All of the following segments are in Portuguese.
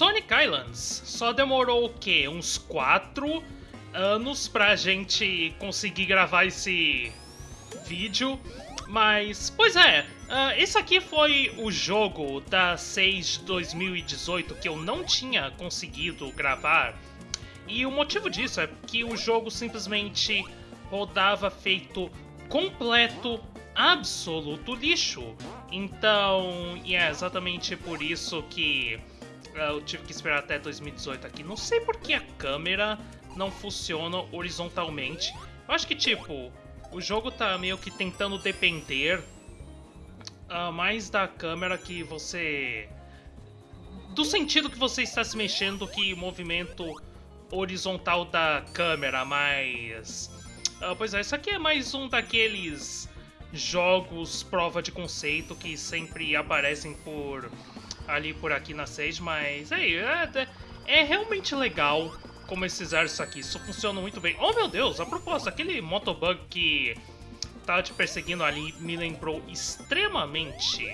Sonic Islands. Só demorou o quê? Uns 4 anos pra gente conseguir gravar esse vídeo. Mas, pois é, uh, esse aqui foi o jogo da 6 2018 que eu não tinha conseguido gravar. E o motivo disso é que o jogo simplesmente rodava feito completo, absoluto lixo. Então, e é exatamente por isso que eu tive que esperar até 2018 aqui. Não sei por que a câmera não funciona horizontalmente. Eu acho que, tipo, o jogo tá meio que tentando depender uh, mais da câmera que você... Do sentido que você está se mexendo que movimento horizontal da câmera, mas... Uh, pois é, isso aqui é mais um daqueles jogos prova de conceito que sempre aparecem por ali por aqui na Sage, mas é, é, é realmente legal como eles fizeram isso aqui. Isso funciona muito bem. Oh, meu Deus, a propósito, aquele motobug que tava te perseguindo ali me lembrou extremamente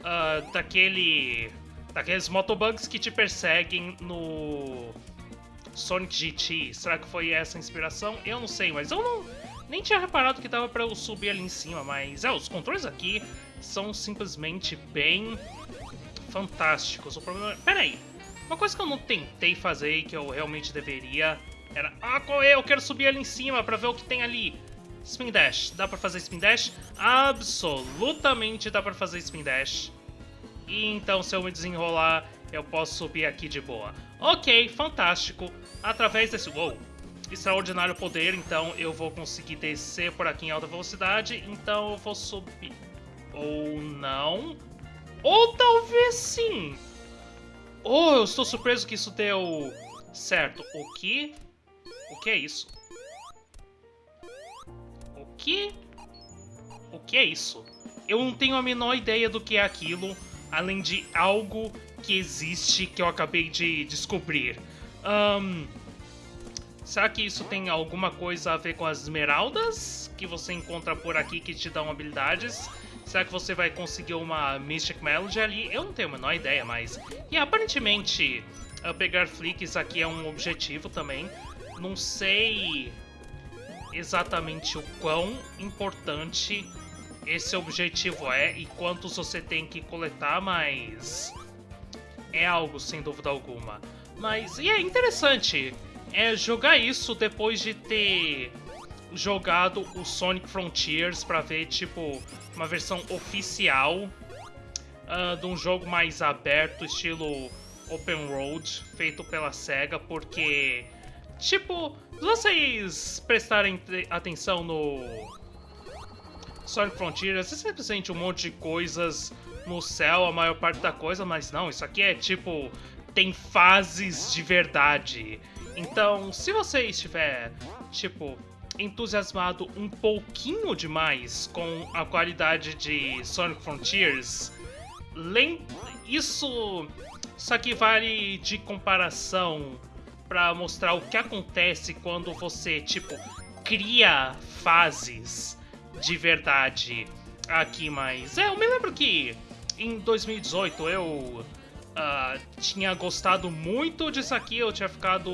uh, daquele... Daqueles motobugs que te perseguem no Sonic GT. Será que foi essa a inspiração? Eu não sei, mas eu não... Nem tinha reparado que dava pra eu subir ali em cima, mas... É, os controles aqui são simplesmente bem fantásticos. O problema... Pera aí, uma coisa que eu não tentei fazer e que eu realmente deveria era... Ah, qual é? Eu quero subir ali em cima pra ver o que tem ali. Spin Dash. Dá pra fazer Spin Dash? Absolutamente dá pra fazer Spin Dash. E então, se eu me desenrolar, eu posso subir aqui de boa. Ok, fantástico. Através desse... Uou! Extraordinário poder, então eu vou conseguir descer por aqui em alta velocidade. Então eu vou subir... Ou não... Ou talvez sim! Oh, eu estou surpreso que isso deu certo. O que? O que é isso? O que? O que é isso? Eu não tenho a menor ideia do que é aquilo, além de algo que existe que eu acabei de descobrir. Um, será que isso tem alguma coisa a ver com as esmeraldas que você encontra por aqui que te dão habilidades? Será que você vai conseguir uma Mystic Melody ali? Eu não tenho a menor ideia, mas... E aparentemente, uh, pegar flicks aqui é um objetivo também. Não sei exatamente o quão importante esse objetivo é e quantos você tem que coletar, mas... É algo, sem dúvida alguma. Mas, e é interessante é jogar isso depois de ter jogado o Sonic Frontiers para ver, tipo, uma versão oficial uh, de um jogo mais aberto, estilo open road, feito pela SEGA, porque, tipo, se vocês prestarem atenção no Sonic Frontiers, é simplesmente um monte de coisas no céu, a maior parte da coisa, mas não, isso aqui é tipo, tem fases de verdade. Então, se você estiver, tipo, entusiasmado um pouquinho demais com a qualidade de Sonic Frontiers, isso, isso aqui vale de comparação para mostrar o que acontece quando você, tipo, cria fases de verdade aqui, mas... É, eu me lembro que em 2018 eu uh, tinha gostado muito disso aqui, eu tinha ficado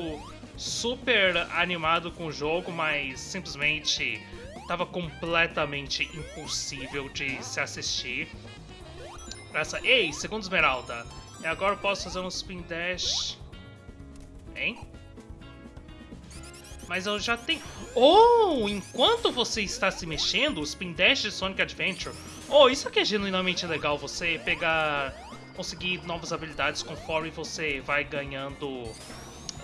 super animado com o jogo, mas simplesmente estava completamente impossível de se assistir. Essa... Ei, segundo Esmeralda, e agora eu posso fazer um spin dash... Hein? Mas eu já tenho... Oh, enquanto você está se mexendo, o spin dash de Sonic Adventure... Oh, isso aqui é genuinamente legal, você pegar... Conseguir novas habilidades conforme você vai ganhando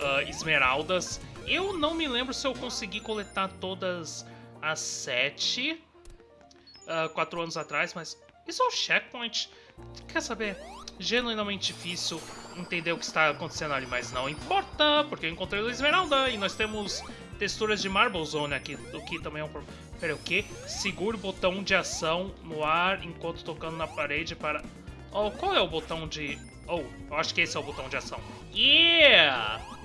uh, esmeraldas. Eu não me lembro se eu consegui coletar todas as sete uh, quatro anos atrás, mas isso é um checkpoint. Quer saber? Genuinamente difícil entender o que está acontecendo ali, mas não importa, porque eu encontrei o Esmeralda e nós temos texturas de Marble Zone aqui, o que também é um problema. Pera, o que? Segure o botão de ação no ar enquanto tocando na parede para... Oh, qual é o botão de... Oh, eu acho que esse é o botão de ação. Yeah!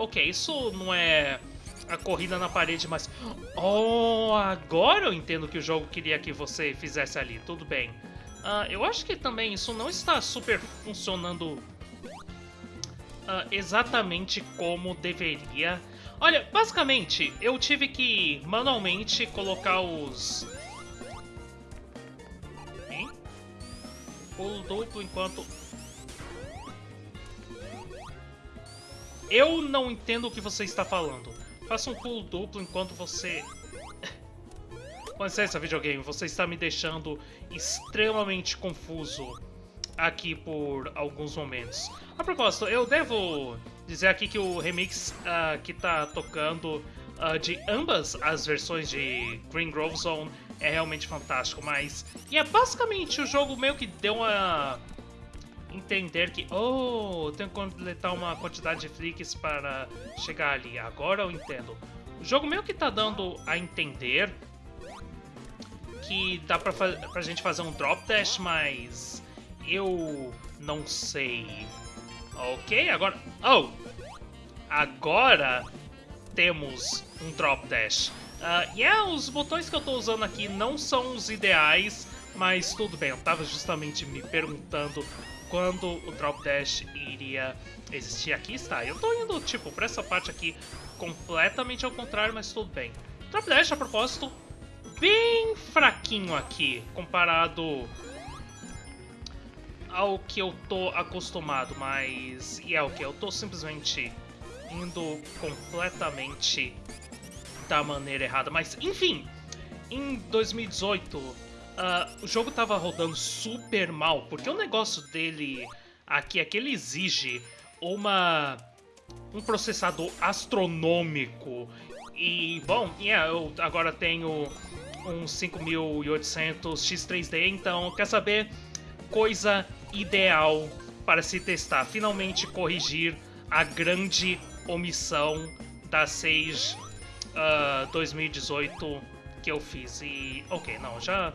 Ok, isso não é a corrida na parede, mas... Oh, agora eu entendo que o jogo queria que você fizesse ali. Tudo bem. Uh, eu acho que também isso não está super funcionando uh, exatamente como deveria. Olha, basicamente, eu tive que manualmente colocar os... Hein? Pulo duplo enquanto... Eu não entendo o que você está falando. Faça um pulo duplo enquanto você... Com licença, videogame, você está me deixando extremamente confuso aqui por alguns momentos. A propósito, eu devo dizer aqui que o remix uh, que tá tocando uh, de ambas as versões de Green Grove Zone é realmente fantástico, mas... E é basicamente o jogo meio que deu a entender que, oh, tenho que completar uma quantidade de flicks para chegar ali. Agora eu entendo. O jogo meio que tá dando a entender que dá pra, pra gente fazer um drop dash, mas eu não sei. Ok, agora... Oh! Agora temos um drop dash. Uh, yeah, os botões que eu tô usando aqui não são os ideais, mas tudo bem, eu tava justamente me perguntando quando o drop dash iria existir. Aqui está, eu tô indo, tipo, pra essa parte aqui completamente ao contrário, mas tudo bem. Drop dash, a propósito, bem fraquinho aqui, comparado ao que eu tô acostumado, mas... E é o que? Eu tô simplesmente indo completamente da maneira errada. Mas, enfim, em 2018, uh, o jogo tava rodando super mal, porque o negócio dele aqui é que ele exige uma um processador astronômico. E, bom, yeah, eu agora tenho um 5800 X3D, então, quer saber? Coisa ideal para se testar. Finalmente corrigir a grande omissão da 6 uh, 2018 que eu fiz. E, ok, não, já,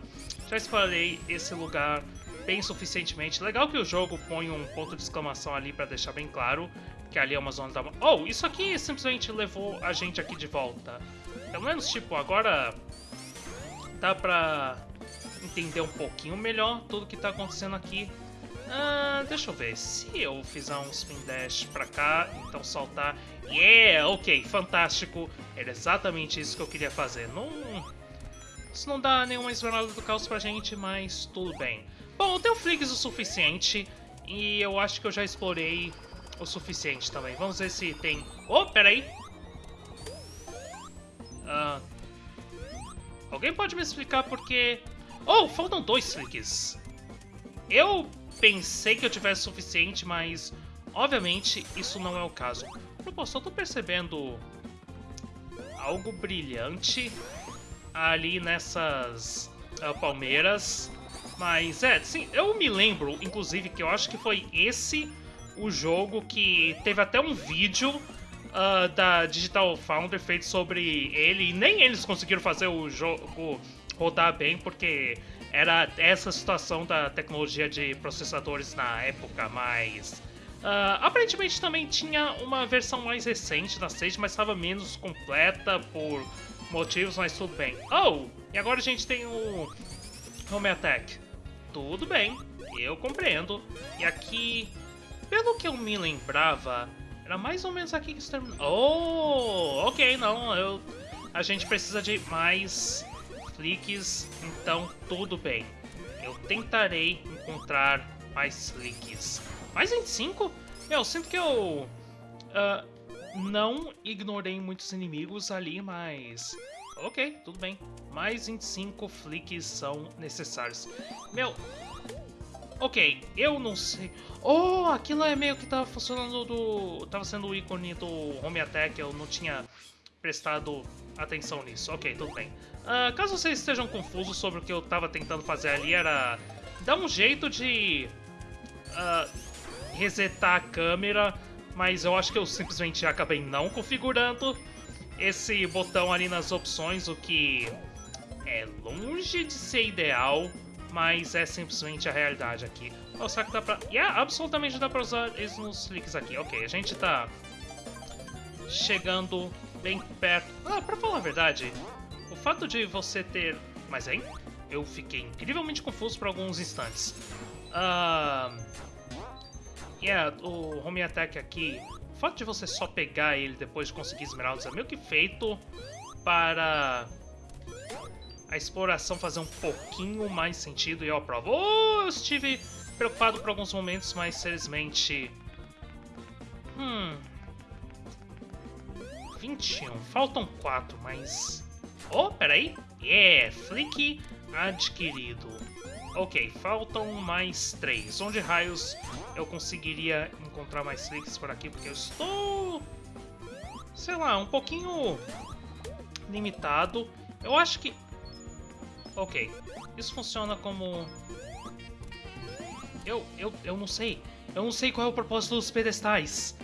já explorei esse lugar bem suficientemente. Legal que o jogo põe um ponto de exclamação ali para deixar bem claro que ali é uma zona da... Oh, isso aqui simplesmente levou a gente aqui de volta. Pelo menos, tipo, agora dá pra entender um pouquinho melhor tudo que tá acontecendo aqui. Ah, deixa eu ver. Se eu fizer um spin dash pra cá, então saltar... Yeah, ok, fantástico. Era exatamente isso que eu queria fazer. Não... Isso não dá nenhuma esmeralda do caos pra gente, mas tudo bem. Bom, eu tenho flicks o suficiente e eu acho que eu já explorei o suficiente também. Vamos ver se tem... Oh, peraí! Ah, alguém pode me explicar por que... Oh, faltam dois flicks. Eu pensei que eu tivesse suficiente, mas obviamente isso não é o caso. Pô, só tô percebendo algo brilhante ali nessas uh, palmeiras. Mas é, sim, eu me lembro, inclusive, que eu acho que foi esse o jogo que teve até um vídeo uh, da Digital Founder feito sobre ele. E nem eles conseguiram fazer o jogo rodar bem, porque era essa situação da tecnologia de processadores na época, mas... Uh, aparentemente também tinha uma versão mais recente da Sage, mas estava menos completa por motivos, mas tudo bem. Oh, e agora a gente tem o Home Attack. Tudo bem, eu compreendo. E aqui, pelo que eu me lembrava, era mais ou menos aqui que se terminou. Oh, ok, não, eu... A gente precisa de mais flicks, então tudo bem. Eu tentarei encontrar mais flicks. Mais 25? Eu sinto que eu uh, não ignorei muitos inimigos ali, mas... Ok, tudo bem. Mais 25 flicks são necessários. Meu... Ok, eu não sei... Oh, aquilo é meio que tava funcionando do... Tava sendo o ícone do Home Attack, eu não tinha prestado atenção nisso. Ok, tudo bem. Uh, caso vocês estejam confusos sobre o que eu estava tentando fazer ali, era dar um jeito de uh, resetar a câmera, mas eu acho que eu simplesmente acabei não configurando esse botão ali nas opções, o que é longe de ser ideal, mas é simplesmente a realidade aqui. Oh, será que dá pra... Yeah, absolutamente dá pra usar eles nos cliques aqui. Ok, a gente tá chegando bem perto. Ah, pra falar a verdade, o fato de você ter... Mas, hein? Eu fiquei incrivelmente confuso por alguns instantes. Uh... yeah, o Home Attack aqui, o fato de você só pegar ele depois de conseguir esmeraldas é meio que feito para a exploração fazer um pouquinho mais sentido e eu aprovo. Oh, eu estive preocupado por alguns momentos, mas felizmente... Hum... 21. Faltam 4, mas... Oh, peraí. Yeah, Flick adquirido. Ok, faltam mais 3. Onde raios eu conseguiria encontrar mais Flicks por aqui? Porque eu estou... Sei lá, um pouquinho limitado. Eu acho que... Ok, isso funciona como... Eu, eu, eu não sei. Eu não sei qual é o propósito dos pedestais.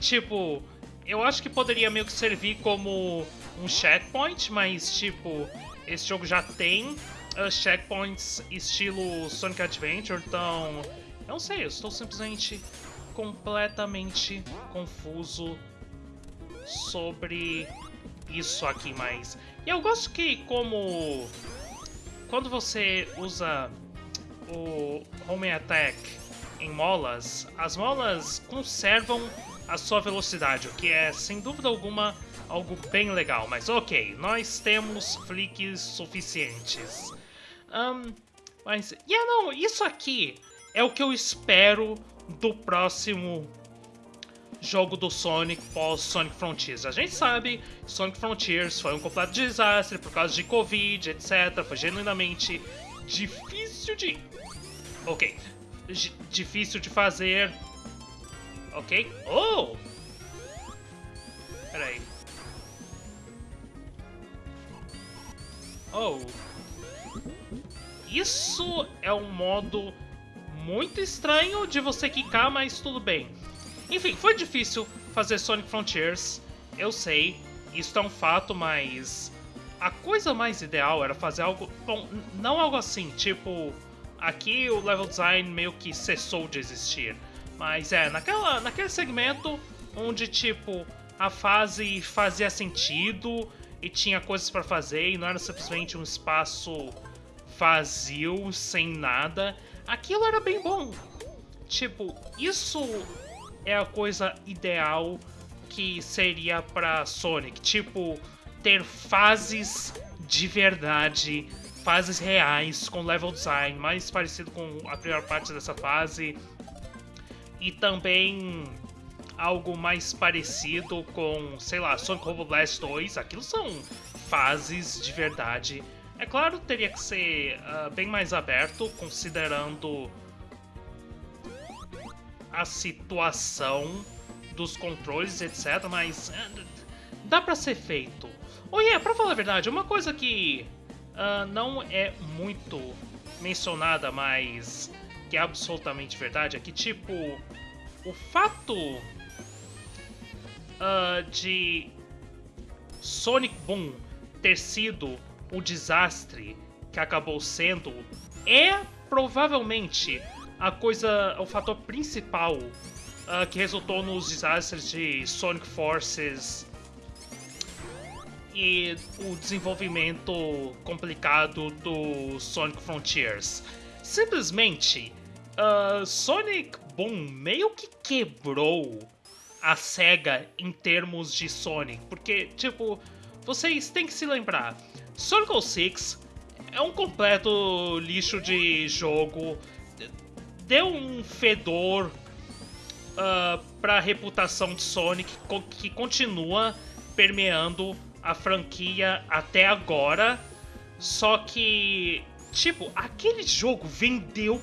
Tipo, eu acho que poderia meio que servir como um checkpoint, mas tipo, esse jogo já tem uh, checkpoints estilo Sonic Adventure, então eu não sei, eu estou simplesmente completamente confuso sobre isso aqui, mas... E eu gosto que como... Quando você usa o Home Attack em molas, as molas conservam a sua velocidade, o que é, sem dúvida alguma, algo bem legal. Mas ok, nós temos flicks suficientes. Um, mas, yeah, não, isso aqui é o que eu espero do próximo jogo do Sonic pós Sonic Frontiers. A gente sabe, Sonic Frontiers foi um completo desastre por causa de Covid, etc. Foi genuinamente difícil de... Ok. G difícil de fazer. Ok. Oh! Peraí. Oh. Isso é um modo muito estranho de você quicar, mas tudo bem. Enfim, foi difícil fazer Sonic Frontiers, eu sei, isso é um fato, mas a coisa mais ideal era fazer algo, bom, não algo assim, tipo, aqui o level design meio que cessou de existir, mas é, naquela, naquele segmento onde, tipo, a fase fazia sentido e tinha coisas para fazer e não era simplesmente um espaço vazio, sem nada, aquilo era bem bom. Tipo, isso é a coisa ideal que seria para Sonic, tipo ter fases de verdade, fases reais com level design mais parecido com a primeira parte dessa fase e também algo mais parecido com, sei lá, Sonic Robo Blast 2, aquilo são fases de verdade. É claro, teria que ser uh, bem mais aberto, considerando a situação dos controles, etc, mas uh, dá pra ser feito. Oh yeah, pra falar a verdade, uma coisa que uh, não é muito mencionada, mas que é absolutamente verdade, é que, tipo, o fato de Sonic Boom ter sido o desastre que acabou sendo é provavelmente a coisa, o fator principal uh, que resultou nos desastres de Sonic Forces e o desenvolvimento complicado do Sonic Frontiers. Simplesmente, uh, Sonic Boom meio que quebrou a SEGA em termos de Sonic, porque, tipo, vocês têm que se lembrar, Sonic 06 é um completo lixo de jogo deu um fedor uh, para a reputação de Sonic que continua permeando a franquia até agora. Só que, tipo, aquele jogo vendeu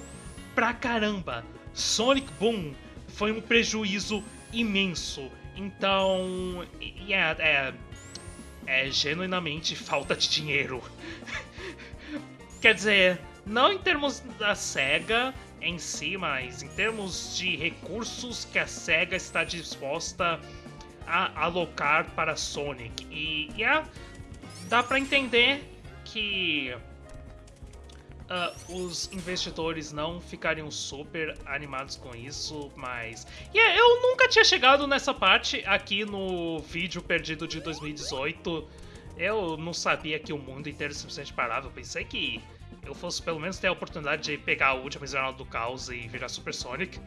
pra caramba. Sonic Boom foi um prejuízo imenso. Então, yeah, é, é genuinamente falta de dinheiro. Quer dizer, não em termos da SEGA, em si, mas em termos de recursos que a SEGA está disposta a alocar para Sonic. E, e é, dá para entender que uh, os investidores não ficariam super animados com isso, mas... Yeah, eu nunca tinha chegado nessa parte aqui no vídeo perdido de 2018. Eu não sabia que o mundo inteiro simplesmente parava. Eu pensei que eu fosse pelo menos ter a oportunidade de pegar a última Esmeralda do Caos e virar Super Sonic.